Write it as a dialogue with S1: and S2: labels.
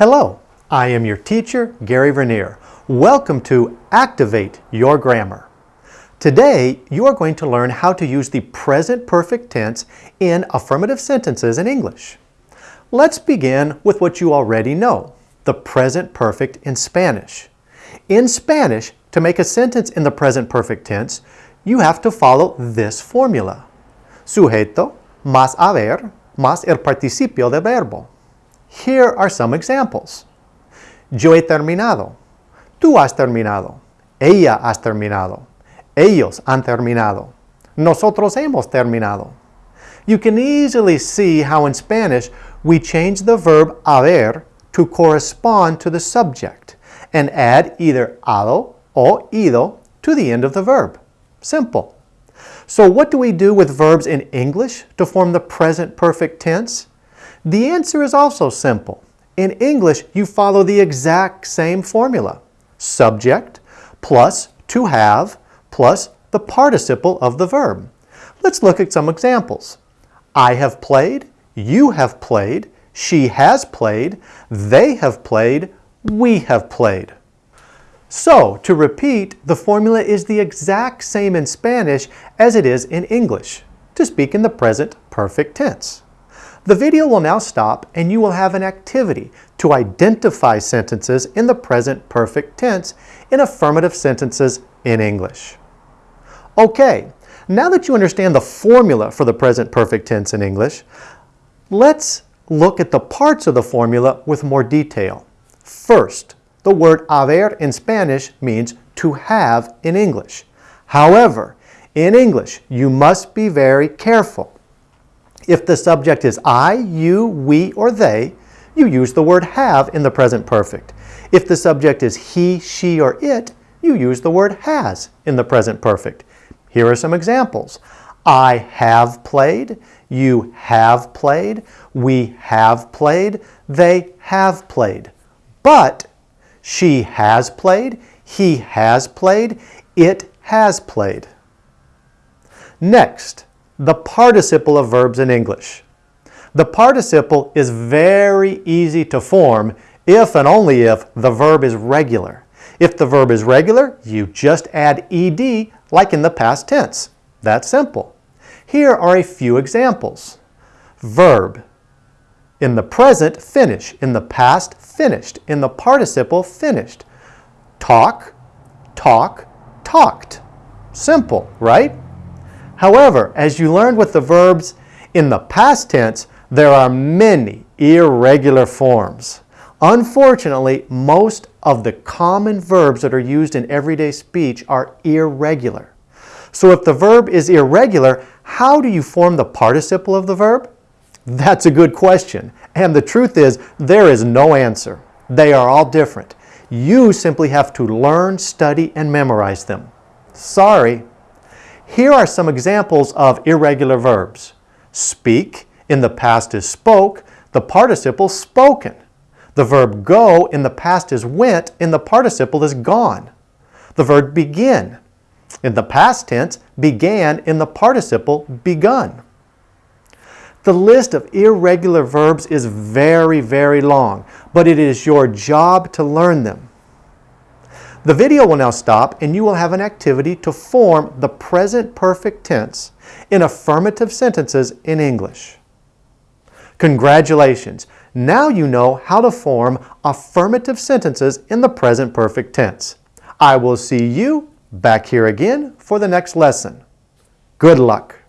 S1: Hello, I am your teacher, Gary Vernier. Welcome to Activate Your Grammar. Today, you are going to learn how to use the present perfect tense in affirmative sentences in English. Let's begin with what you already know, the present perfect in Spanish. In Spanish, to make a sentence in the present perfect tense, you have to follow this formula. Sujeto más haber más el participio del verbo. Here are some examples. Yo he terminado. Tú has terminado. Ella has terminado. Ellos han terminado. Nosotros hemos terminado. You can easily see how in Spanish we change the verb haber to correspond to the subject and add either ado or ido to the end of the verb. Simple. So what do we do with verbs in English to form the present perfect tense? The answer is also simple. In English, you follow the exact same formula. Subject plus to have plus the participle of the verb. Let's look at some examples. I have played, you have played, she has played, they have played, we have played. So, to repeat, the formula is the exact same in Spanish as it is in English, to speak in the present perfect tense. The video will now stop and you will have an activity to identify sentences in the present perfect tense in affirmative sentences in English. Okay, now that you understand the formula for the present perfect tense in English, let's look at the parts of the formula with more detail. First, the word haber in Spanish means to have in English. However, in English, you must be very careful. If the subject is I, you, we, or they, you use the word have in the present perfect. If the subject is he, she, or it, you use the word has in the present perfect. Here are some examples. I have played, you have played, we have played, they have played. But she has played. He has played. It has played. Next, the participle of verbs in English. The participle is very easy to form if and only if the verb is regular. If the verb is regular, you just add ed like in the past tense. That's simple. Here are a few examples. Verb. In the present, finish. In the past, finished. In the participle, finished. Talk, talk, talked. Simple, right? However, as you learned with the verbs in the past tense, there are many irregular forms. Unfortunately, most of the common verbs that are used in everyday speech are irregular. So if the verb is irregular, how do you form the participle of the verb? That's a good question. And the truth is, there is no answer. They are all different. You simply have to learn, study, and memorize them. Sorry. Here are some examples of irregular verbs. Speak, in the past is spoke, the participle spoken. The verb go in the past is went, in the participle is gone. The verb begin. In the past tense, began in the participle begun. The list of irregular verbs is very, very long, but it is your job to learn them. The video will now stop and you will have an activity to form the present perfect tense in affirmative sentences in English. Congratulations! Now you know how to form affirmative sentences in the present perfect tense. I will see you back here again for the next lesson. Good luck!